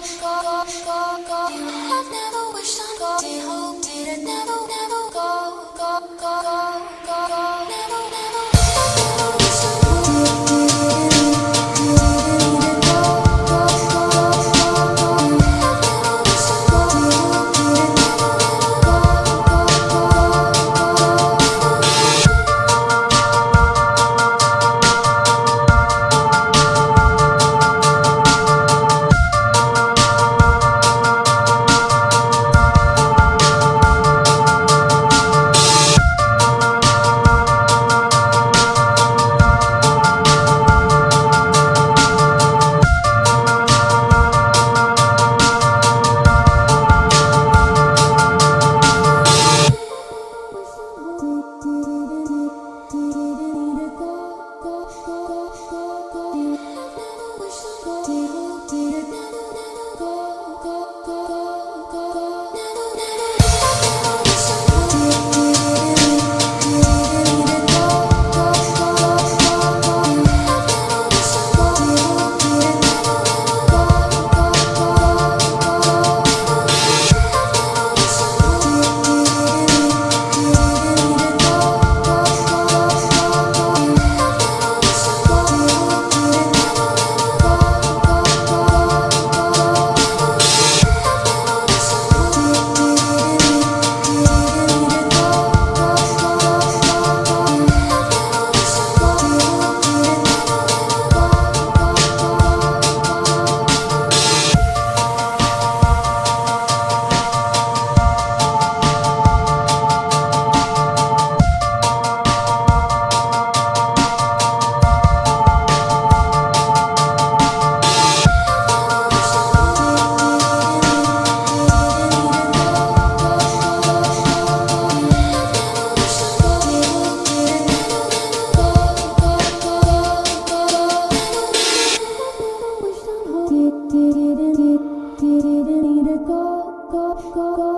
go, go, go, go, go. You have never wished on go.